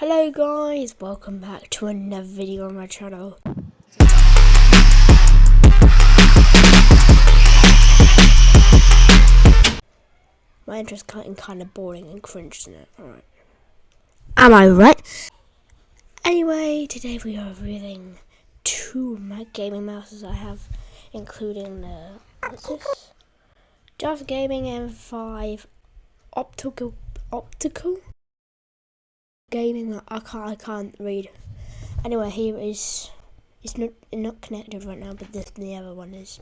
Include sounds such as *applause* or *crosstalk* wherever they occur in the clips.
Hello guys, welcome back to another video on my channel. My intro's getting kind of boring and cringe, isn't it? Alright. Am I right? Anyway, today we are reviewing two of my gaming mouses I have, including the, this? Java Gaming M5 Optical, Optical? Gaming I can't I can't read. Anyway, here is it's not not connected right now, but this the other one is.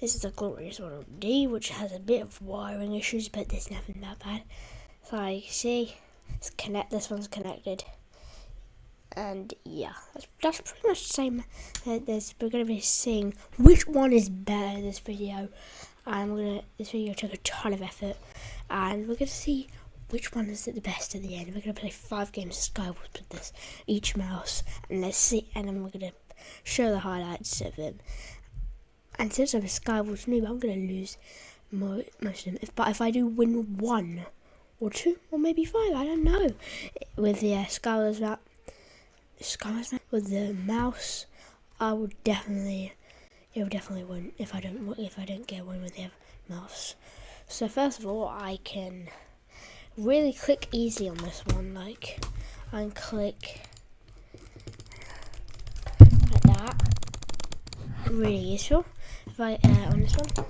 This is a glorious Model D, which has a bit of wiring issues, but there's nothing that bad. So you see, it's connect. This one's connected, and yeah, that's, that's pretty much the same. Uh, there's, we're gonna be seeing which one is better in this video, we're gonna this video took a ton of effort, and we're gonna see which one is it the best at the end. We're going to play five games of Skywars with this, each mouse, and let's see, and then we're going to show the highlights of them. And since I'm a Skywars noob, I'm going to lose most of them. If, but if I do win one, or two, or maybe five, I don't know, with the uh, Skywars map, Skywars map, with the mouse, I will definitely, it definitely win if I don't, if I don't get one with the mouse. So first of all, I can really click easy on this one, like, and click like that. Really useful. If I, uh, on this one.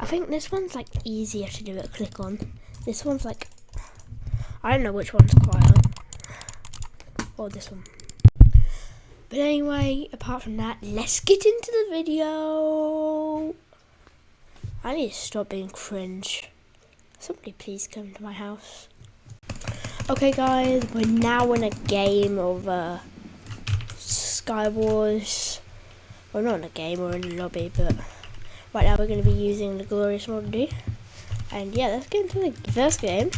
I think this one's like easier to do a click on. This one's like, I don't know which one's quieter. Or this one. But anyway, apart from that, let's get into the video. I need to stop being cringe. Somebody please come to my house. Okay guys, we're now in a game of uh, Skywars. We're not in a game, we're in a lobby, but right now we're going to be using the Glorious Model And yeah, let's get into the first game.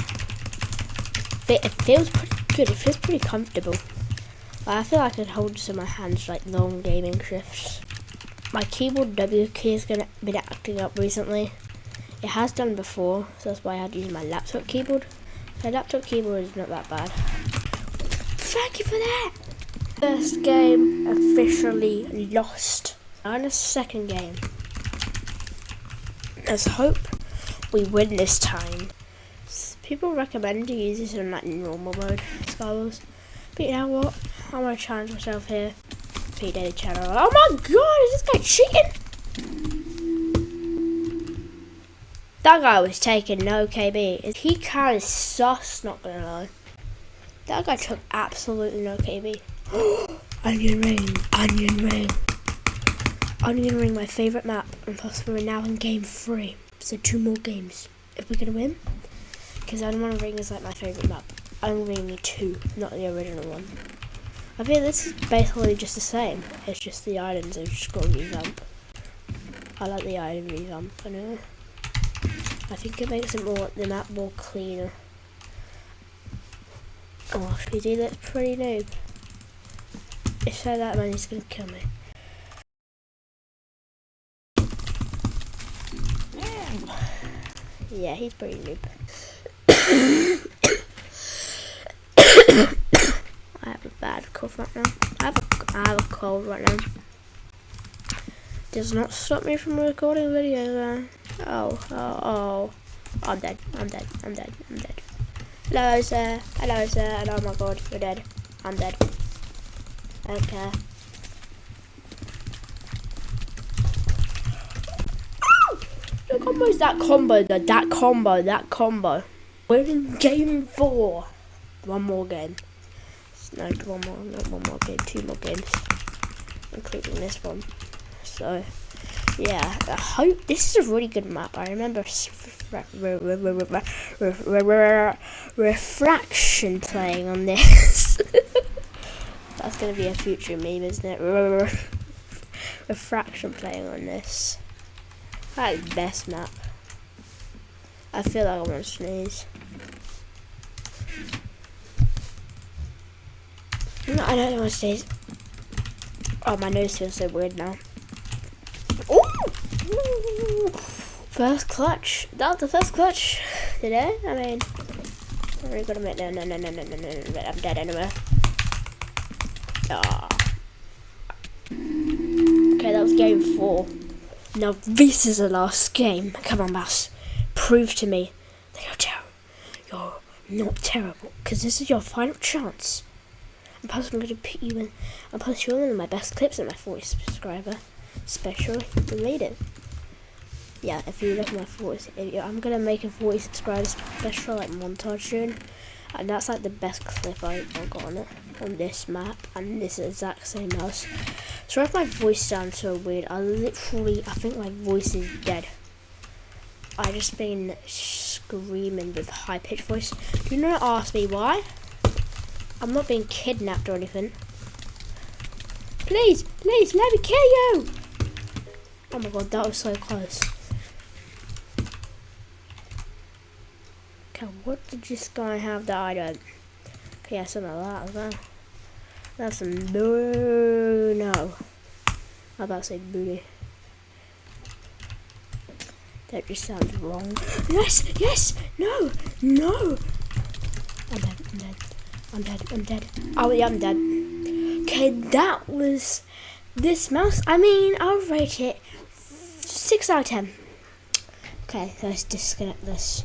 It feels pretty good, it feels pretty comfortable. I feel like I could hold this in my hands like long gaming shifts. My keyboard W key has been acting up recently. It has done before, so that's why I had to use my laptop keyboard. My laptop keyboard is not that bad. Thank you for that! First game officially lost. In the second game. Let's hope we win this time. People recommend to use this in like normal mode, Skywars. But you know what? I'm gonna challenge myself here. P Daily channel. Oh my god, is this guy cheating? That guy was taking no KB. He kind of sus, not gonna lie. That guy took absolutely no KB. *gasps* onion ring, onion ring. Onion ring, my favourite map. And plus we're now in game three. So two more games. If we're gonna win. Because Onion Ring is like my favourite map. Onion Ring 2, not the original one. I feel this is basically just the same. It's just the items have just got revamp. I like the item revamp anyway. I think it makes it more the map more cleaner. Oh, Speedy looks pretty noob. If so, that man is gonna kill me. Yeah, he's pretty noob. *coughs* I have a bad cough right now. I have a, I have a cold right now. Does not stop me from recording videos. Oh, oh, oh. I'm dead. I'm dead. I'm dead. I'm dead. Hello, sir. Hello, sir. And oh my god, you're dead. I'm dead. Okay. The combo is that combo, the, that combo, that combo. We're in game four. One more game. No, one more, not one more game, two more games. Including this one. So, yeah, I hope this is a really good map. I remember refraction playing on this. That's gonna be a future meme, isn't it? refraction playing on this. I like best map. I feel like I want to sneeze. No, I don't want to sneeze. Oh, my nose feels so weird now. First clutch. That was the first clutch today. I mean, I really gotta make no, no, no, no, no, no, no, no. I'm dead anyway. Ah. Okay, that was game four. Now this is the last game. Come on, mouse. Prove to me that you're terrible. You're not terrible, because this is your final chance. And plus, I'm going to put you in. I'll post you in one of my best clips in my 40 subscriber special related. Yeah, if you look at my 40, I'm going to make a 40 subscriber special like montage soon. And that's like the best clip I, I got on it. On this map. And this exact same house. Sorry if my voice sounds so weird. I literally, I think my voice is dead. I just been screaming with high pitched voice. Do not ask me why. I'm not being kidnapped or anything. Please, please, let me kill you! Oh my god, that was so close. Okay, what did this guy have that I don't? Okay, yeah, some of that as. That's some no, no. How about to say booty? That just sounds wrong. Yes, yes, no, no. I'm dead, I'm dead, I'm dead, I'm dead. Oh yeah, I'm dead. Okay, that was this mouse. I mean, I'll rate it 6 out of 10. Okay, let's disconnect this.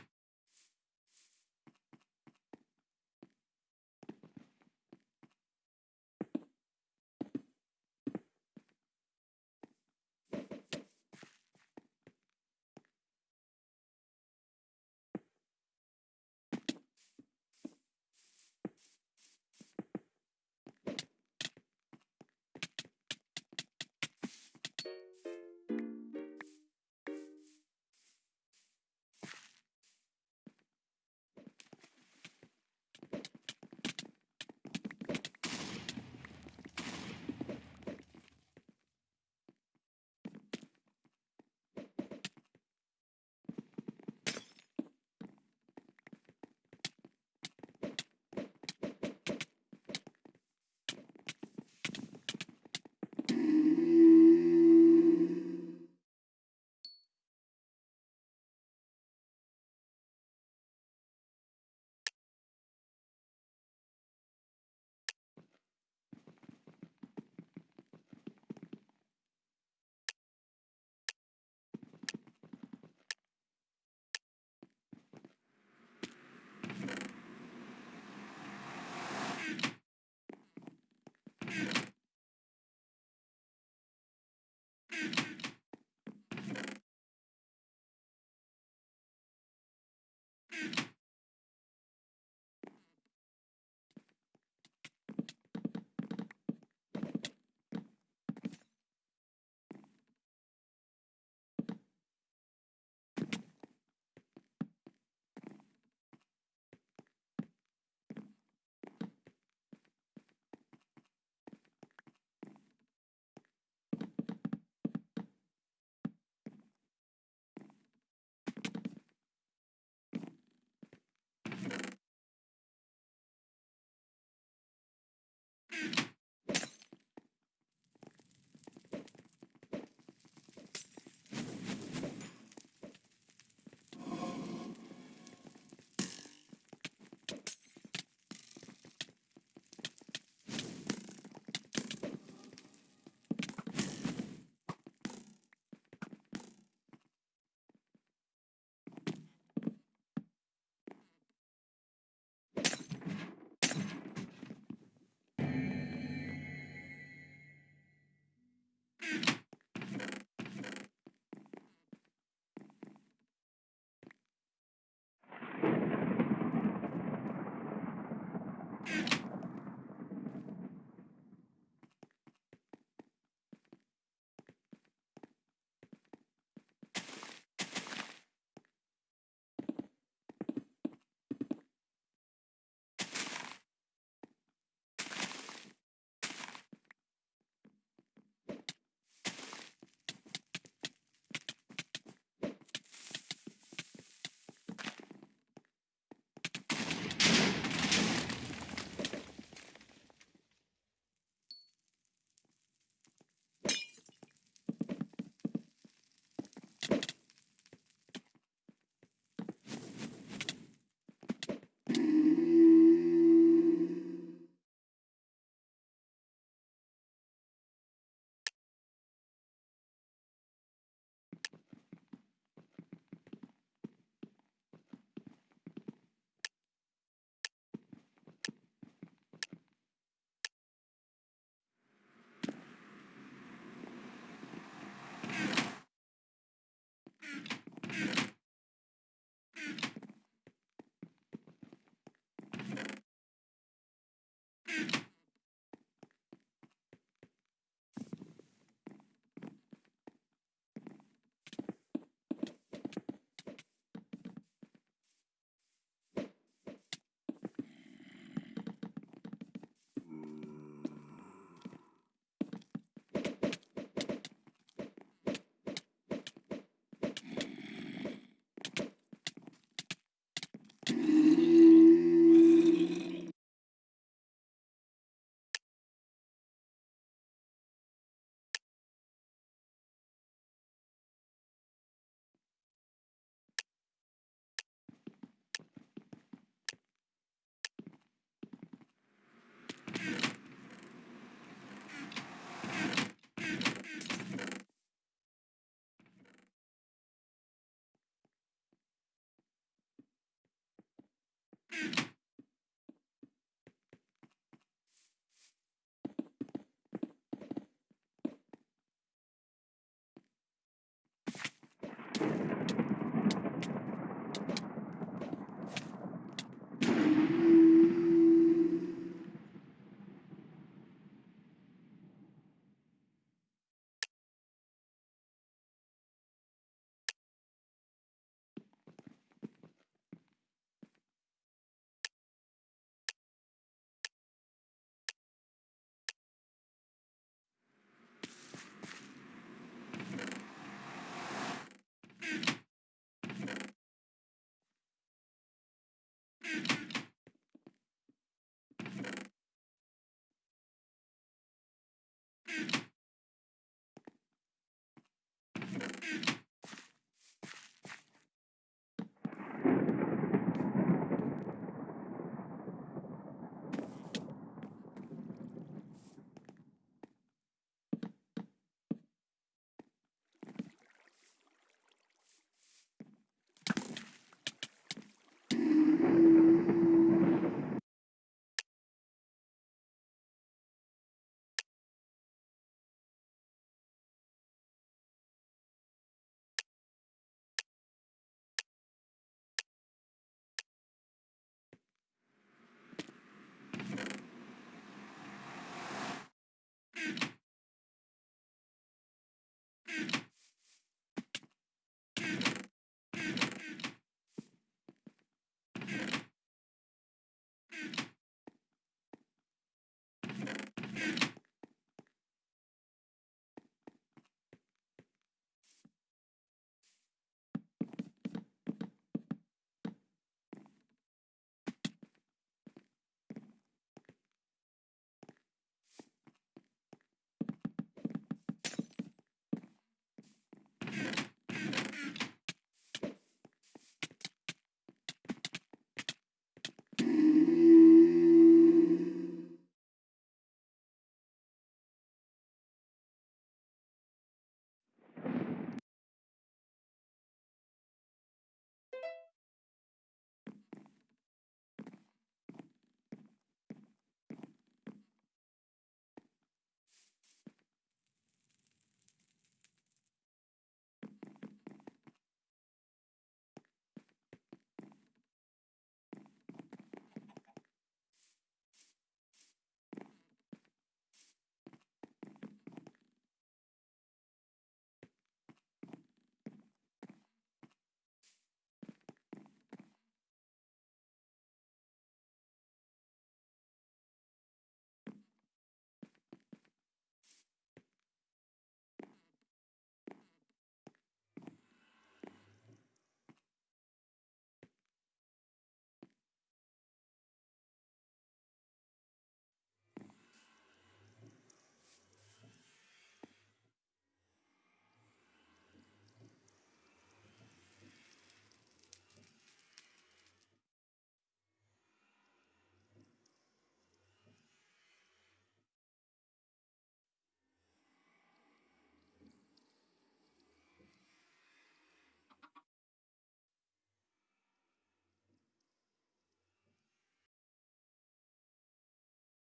you